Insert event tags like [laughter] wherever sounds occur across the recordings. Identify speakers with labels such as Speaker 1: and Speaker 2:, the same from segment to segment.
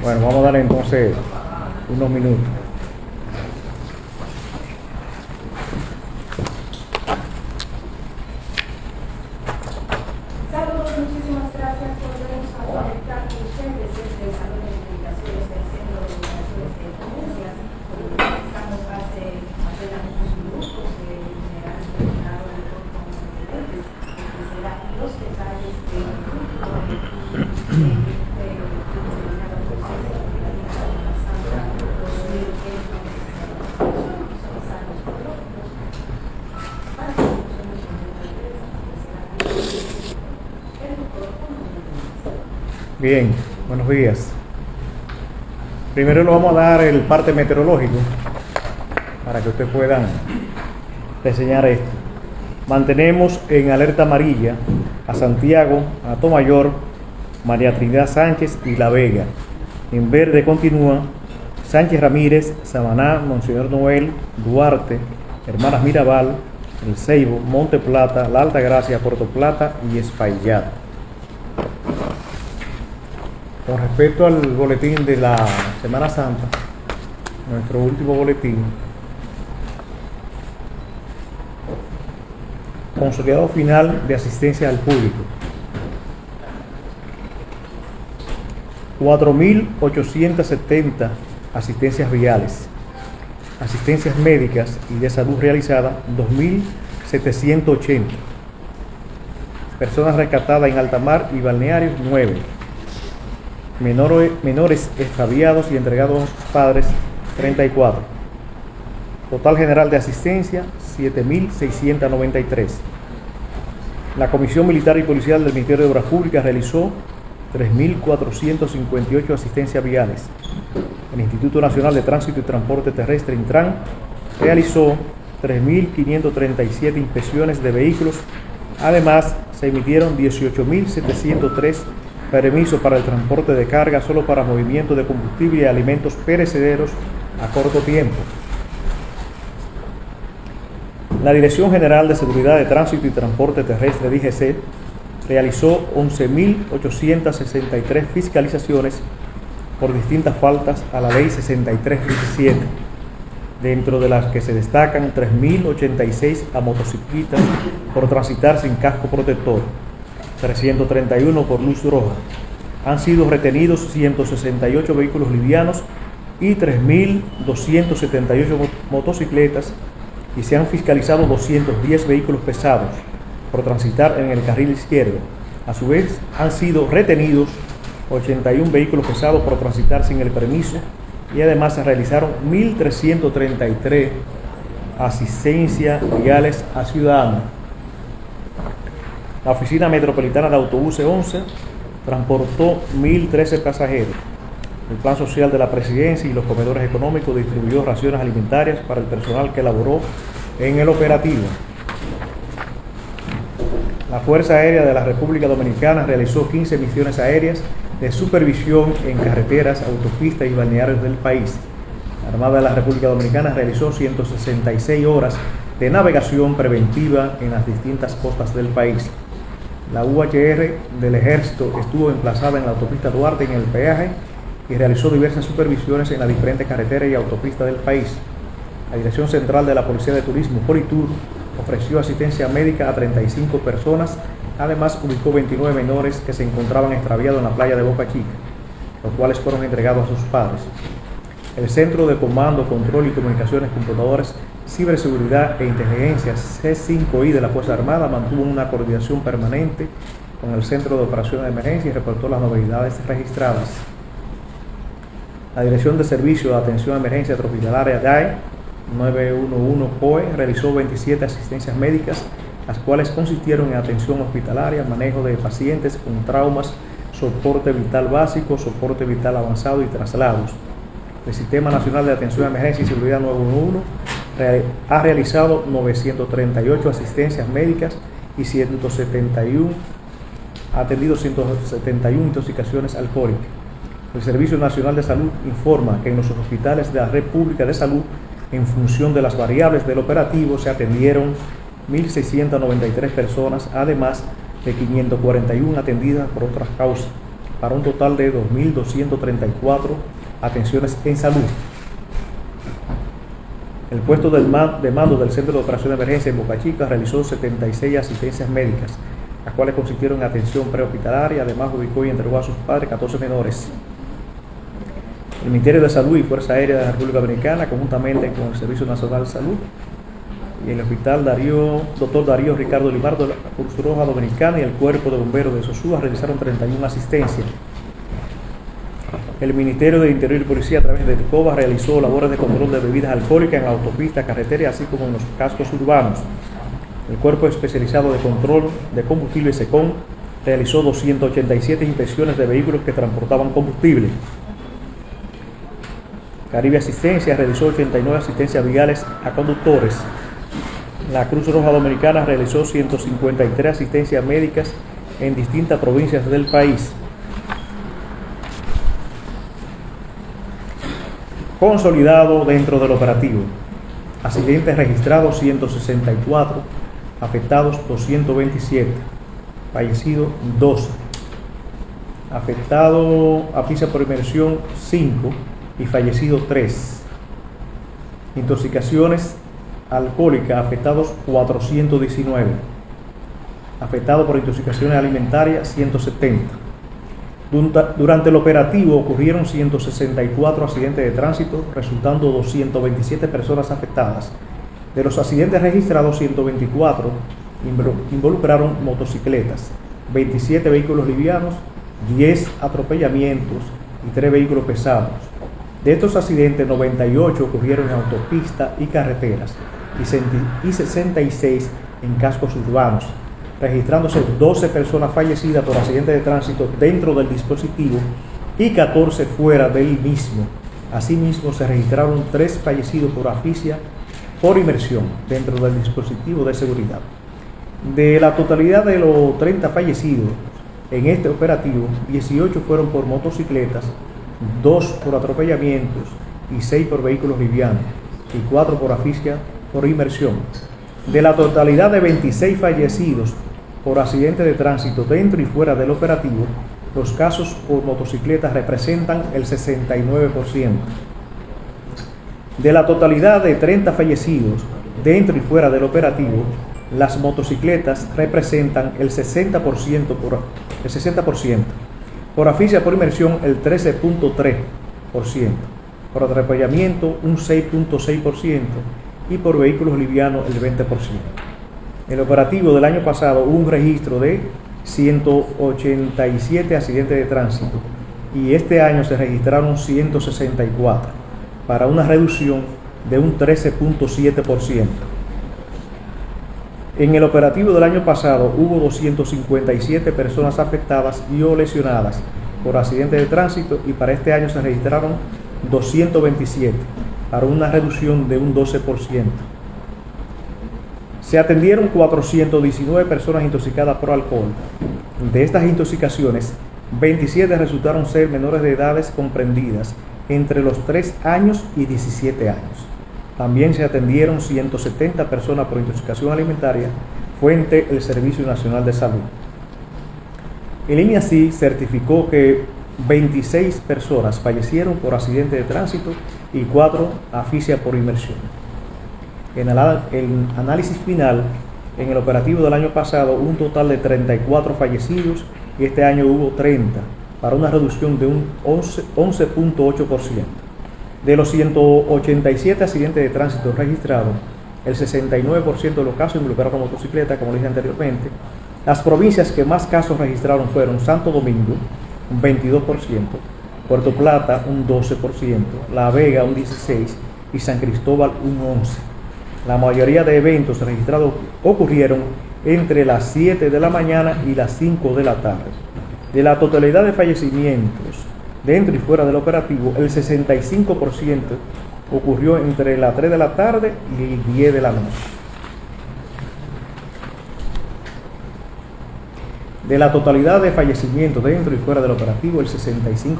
Speaker 1: Bueno, vamos a darle entonces unos minutos.
Speaker 2: Saludos, muchísimas gracias por vernos a conectar con ustedes desde el Salón de Comunicaciones del Centro de Comunicaciones de Denuncias. Estamos hace apenas unos minutos de generar el terminado del corto antecedentes, que será los detalles de
Speaker 1: Bien, buenos días. Primero le vamos a dar el parte meteorológico para que ustedes puedan reseñar esto. Mantenemos en alerta amarilla a Santiago, a Tomayor, María Trinidad Sánchez y La Vega. En verde continúa Sánchez Ramírez, Samaná, Monseñor Noel, Duarte, Hermanas Mirabal, El Ceibo, Monte Plata, La Alta Gracia, Puerto Plata y Espaillat. Con respecto al boletín de la Semana Santa, nuestro último boletín, consolidado final de asistencia al público. 4.870 asistencias viales, asistencias médicas y de salud realizadas 2.780, personas rescatadas en alta mar y balnearios 9, menores, extraviados y entregados a sus padres 34, total general de asistencia 7.693. La Comisión Militar y Policial del Ministerio de Obras Públicas realizó 3.458 asistencias viales. El Instituto Nacional de Tránsito y Transporte Terrestre, Intran, realizó 3.537 inspecciones de vehículos. Además, se emitieron 18.703 permisos para el transporte de carga solo para movimiento de combustible y alimentos perecederos a corto tiempo. La Dirección General de Seguridad de Tránsito y Transporte Terrestre, DGC, realizó 11.863 fiscalizaciones por distintas faltas a la Ley 6327, dentro de las que se destacan 3.086 a motociclistas por transitar sin casco protector, 331 por luz roja. Han sido retenidos 168 vehículos livianos y 3.278 motocicletas y se han fiscalizado 210 vehículos pesados por transitar en el carril izquierdo. A su vez, han sido retenidos 81 vehículos pesados por transitar sin el permiso y además se realizaron 1.333 asistencias viales a ciudadanos. La Oficina Metropolitana de Autobuses 11 transportó 1.013 pasajeros. El Plan Social de la Presidencia y los comedores económicos distribuyó raciones alimentarias para el personal que laboró en el operativo. La Fuerza Aérea de la República Dominicana realizó 15 misiones aéreas de supervisión en carreteras, autopistas y balnearios del país. La Armada de la República Dominicana realizó 166 horas de navegación preventiva en las distintas costas del país. La UHR del Ejército estuvo emplazada en la autopista Duarte en el peaje y realizó diversas supervisiones en las diferentes carreteras y autopistas del país. La Dirección Central de la Policía de Turismo, Politur, ofreció asistencia médica a 35 personas, además ubicó 29 menores que se encontraban extraviados en la playa de Boca Chica, los cuales fueron entregados a sus padres. El Centro de Comando, Control y Comunicaciones Computadoras, Ciberseguridad e Inteligencia C5I de la Fuerza Armada mantuvo una coordinación permanente con el Centro de Operaciones de Emergencia y reportó las novedades registradas. La Dirección de Servicio de Atención a Emergencia Tropicalaria DAE 911 POE realizó 27 asistencias médicas, las cuales consistieron en atención hospitalaria, manejo de pacientes con traumas, soporte vital básico, soporte vital avanzado y traslados. El Sistema Nacional de Atención a Emergencia y Seguridad 911 ha realizado 938 asistencias médicas y 171 ha atendido 171 intoxicaciones alcohólicas. El Servicio Nacional de Salud informa que en los hospitales de la Red Pública de Salud en función de las variables del operativo se atendieron 1.693 personas, además de 541 atendidas por otras causas. para un total de 2.234 atenciones en salud. El puesto de mando del Centro de Operación de Emergencia en Boca Chica realizó 76 asistencias médicas, las cuales consistieron en atención prehospitalaria, además ubicó y entregó a sus padres 14 menores. El Ministerio de Salud y Fuerza Aérea de la República Dominicana, conjuntamente con el Servicio Nacional de Salud y el Hospital Darío, Dr. Darío Ricardo Limardo de la Cruz Roja Dominicana y el Cuerpo de Bomberos de Sosúa realizaron 31 asistencias el Ministerio de Interior y Policía a través de COBA realizó labores de control de bebidas alcohólicas en la autopista, carretera, así como en los cascos urbanos. El Cuerpo Especializado de Control de Combustible SECON realizó 287 inspecciones de vehículos que transportaban combustible. Caribe Asistencia realizó 89 asistencias viales a conductores. La Cruz Roja Dominicana realizó 153 asistencias médicas en distintas provincias del país. Consolidado dentro del operativo. Accidentes registrados 164, afectados 227, fallecidos 12, afectado a por inmersión 5 y fallecido 3. Intoxicaciones alcohólicas afectados 419, afectado por intoxicaciones alimentarias 170 durante el operativo ocurrieron 164 accidentes de tránsito, resultando 227 personas afectadas. De los accidentes registrados, 124 involucraron motocicletas, 27 vehículos livianos, 10 atropellamientos y 3 vehículos pesados. De estos accidentes, 98 ocurrieron en autopista y carreteras y 66 en cascos urbanos registrándose 12 personas fallecidas por accidentes de tránsito dentro del dispositivo y 14 fuera del mismo. Asimismo, se registraron 3 fallecidos por asfixia por inmersión dentro del dispositivo de seguridad. De la totalidad de los 30 fallecidos en este operativo, 18 fueron por motocicletas, 2 por atropellamientos y 6 por vehículos livianos y 4 por asfixia por inmersión. De la totalidad de 26 fallecidos por accidente de tránsito dentro y fuera del operativo, los casos por motocicletas representan el 69%. De la totalidad de 30 fallecidos dentro y fuera del operativo, las motocicletas representan el 60%, por, el 60%. Por asfixia por inmersión el 13.3%. Por atropellamiento un 6.6% y por vehículos livianos el 20% el operativo del año pasado hubo un registro de 187 accidentes de tránsito y este año se registraron 164 para una reducción de un 13.7%. En el operativo del año pasado hubo 257 personas afectadas y o lesionadas por accidentes de tránsito y para este año se registraron 227 para una reducción de un 12% se atendieron 419 personas intoxicadas por alcohol. De estas intoxicaciones, 27 resultaron ser menores de edades comprendidas entre los 3 años y 17 años. También se atendieron 170 personas por intoxicación alimentaria, fuente el Servicio Nacional de Salud. El INIACI certificó que 26 personas fallecieron por accidente de tránsito y 4 asfixia por inmersión. En el, análisis final, en el operativo del año pasado, un total de 34 fallecidos y este año hubo 30, para una reducción de un 11.8%. de los 187 accidentes de tránsito registrados, el 69% de los casos involucraron motocicleta, como dije anteriormente. Las provincias que más casos registraron fueron Santo Domingo, un 22%, Puerto Plata, un 12%, La Vega, un 16% y San Cristóbal, un 11%. La mayoría de eventos registrados ocurrieron entre las 7 de la mañana y las 5 de la tarde. De la totalidad de fallecimientos dentro y fuera del operativo, el 65% ocurrió entre las 3 de la tarde y 10 de la noche. De la totalidad de fallecimientos dentro y fuera del operativo, el 65%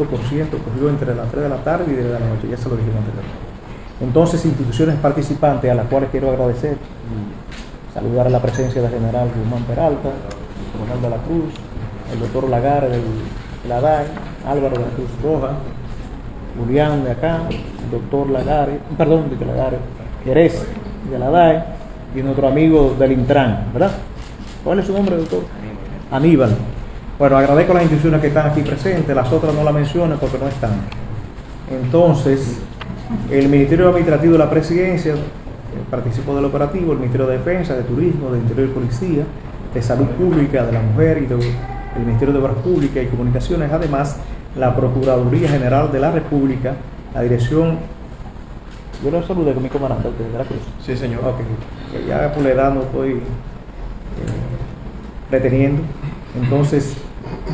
Speaker 1: ocurrió entre las 3 de la tarde y 10 de la noche. Ya se lo dijimos anteriormente. Entonces, instituciones participantes a las cuales quiero agradecer y saludar a la presencia del general Guzmán Peralta, el coronel de la Cruz, el doctor Lagar del de la DAE, Álvaro de la Cruz Roja, Julián de acá, doctor Lagares, perdón, de Lagares, Jerez de la DAE y nuestro amigo del Intran, ¿verdad? ¿Cuál es su nombre, doctor? Aníbal. Bueno, agradezco a las instituciones que están aquí presentes, las otras no las menciono porque no están. Entonces, el Ministerio Administrativo de la Presidencia eh, participó del operativo, el Ministerio de Defensa, de Turismo, de Interior y Policía, de Salud Pública, de la Mujer y del Ministerio de Obras Públicas y Comunicaciones, además la Procuraduría General de la República, la Dirección yo lo saludé con mi comandante de la Cruz.
Speaker 3: Sí, señor.
Speaker 1: Ok, ya por la edad no estoy eh, reteniendo. Entonces,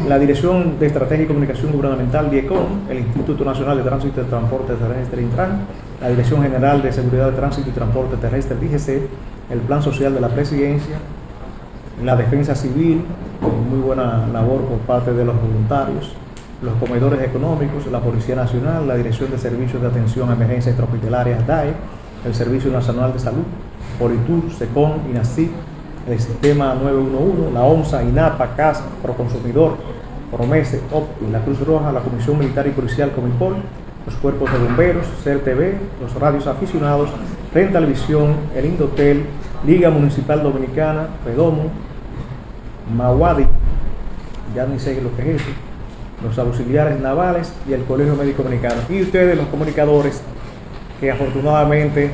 Speaker 1: la Dirección de Estrategia y Comunicación Gubernamental, DIECOM, el Instituto Nacional de Tránsito y Transporte Terrestre, Intran, la Dirección General de Seguridad de Tránsito y Transporte Terrestre, DGC, el Plan Social de la Presidencia, la Defensa Civil, muy buena labor por parte de los voluntarios, los comedores económicos, la Policía Nacional, la Dirección de Servicios de Atención a Emergencias Extrahospitalarias DAE, el Servicio Nacional de Salud, Politur, SECON, INACIP, el Sistema 911, la OMSA, INAPA, CAS, Proconsumidor, Promese, OPTI, la Cruz Roja, la Comisión Militar y Policial Comipol, los cuerpos de bomberos, CERTV, los radios aficionados, Rentalvisión, el Indotel, Liga Municipal Dominicana, Redomo, Mawadi, ya ni sé lo que es eso, los auxiliares navales y el Colegio Médico Dominicano. Y ustedes, los comunicadores, que afortunadamente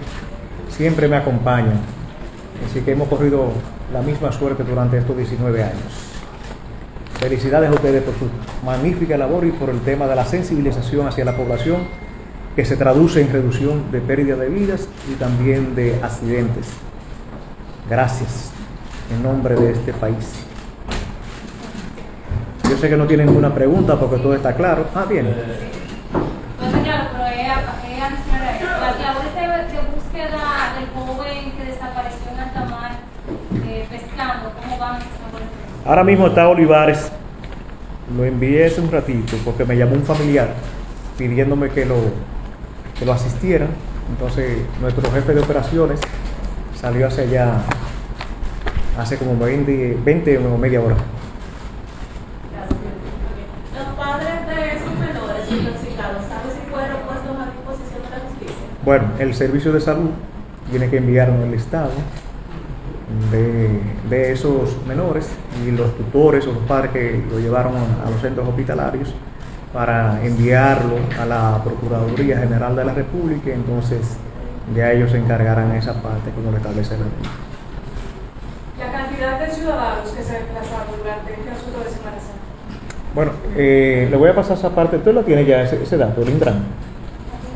Speaker 1: siempre me acompañan. Así que hemos corrido la misma suerte durante estos 19 años. Felicidades a ustedes por su magnífica labor y por el tema de la sensibilización hacia la población que se traduce en reducción de pérdida de vidas y también de accidentes. Gracias en nombre de este país. Yo sé que no tienen ninguna pregunta porque todo está claro. Ah, bien.
Speaker 4: Entonces, claro, pero ella, ella, las labores de, de búsqueda del joven que desapareció en alta mar eh, pescando, ¿cómo van esas labores?
Speaker 1: Ahora mismo está Olivares. Lo envié hace un ratito porque me llamó un familiar pidiéndome que lo, que lo asistiera. Entonces, nuestro jefe de operaciones salió hacia allá hace como 20, 20 o media hora.
Speaker 5: Los padres de esos menores intoxicados, ¿sabe si fueron puestos a disposición de la justicia?
Speaker 1: Bueno, el servicio de salud tiene que enviarnos el listado de, de esos menores y los tutores o los padres que lo llevaron a los centros hospitalarios para enviarlo a la Procuraduría General de la República, entonces ya ellos se encargarán esa parte como lo establece la ley.
Speaker 5: La cantidad de ciudadanos que se desplazaron durante este asunto de Semana Santa.
Speaker 1: Bueno, eh, le voy a pasar esa parte. ¿Usted lo tiene ya ese, ese dato, el Intran?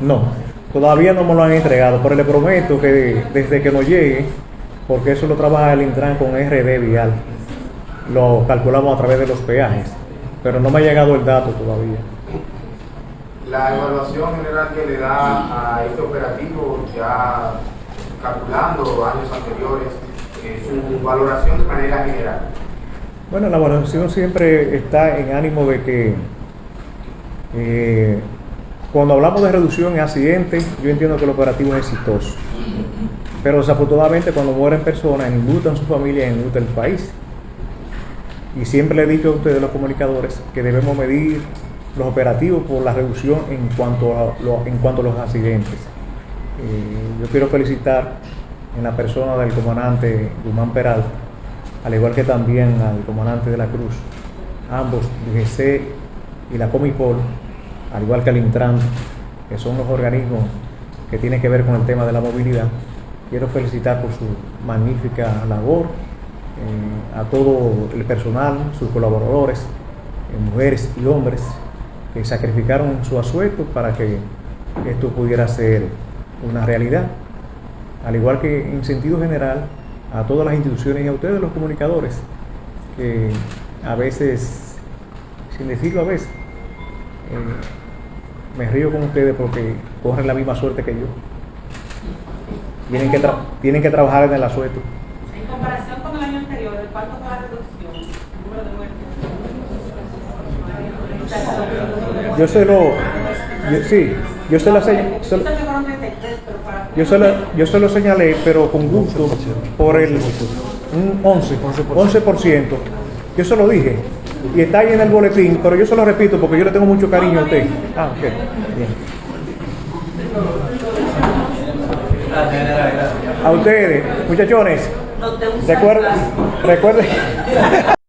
Speaker 1: No, todavía no me lo han entregado, pero le prometo que desde que nos llegue, porque eso lo trabaja el Intran con RD Vial, lo calculamos a través de los peajes, pero no me ha llegado el dato todavía.
Speaker 3: La evaluación general que le da a este operativo, ya calculando años anteriores, eh, su valoración de manera general.
Speaker 1: Bueno, la evaluación siempre está en ánimo de que eh, cuando hablamos de reducción en accidentes, yo entiendo que el operativo es exitoso. Pero desafortunadamente cuando mueren personas, enlutan su familia, enluta el país. Y siempre le he dicho a ustedes, los comunicadores, que debemos medir los operativos por la reducción en cuanto a, en cuanto a los accidentes. Eh, yo quiero felicitar en la persona del comandante Guzmán Peralta, al igual que también al comandante de la Cruz, ambos, DGC y la Comipol, al igual que el Intran, que son los organismos que tienen que ver con el tema de la movilidad. Quiero felicitar por su magnífica labor eh, a todo el personal, sus colaboradores, eh, mujeres y hombres que sacrificaron su asueto para que esto pudiera ser una realidad. Al igual que en sentido general, a todas las instituciones y a ustedes los comunicadores, que a veces, sin decirlo a veces, eh, me río con ustedes porque corren la misma suerte que yo. Tienen que, tienen que trabajar en el asueto. Yo se lo... Sí, yo se
Speaker 5: señalé.
Speaker 1: Yo se, la, yo se lo señalé, pero con gusto, por el un 11, 11%. Yo se lo dije. Y está ahí en el boletín, pero yo se lo repito porque yo le tengo mucho cariño a usted. Ah, a ustedes, muchachones, recuerden... recuerden [laughs]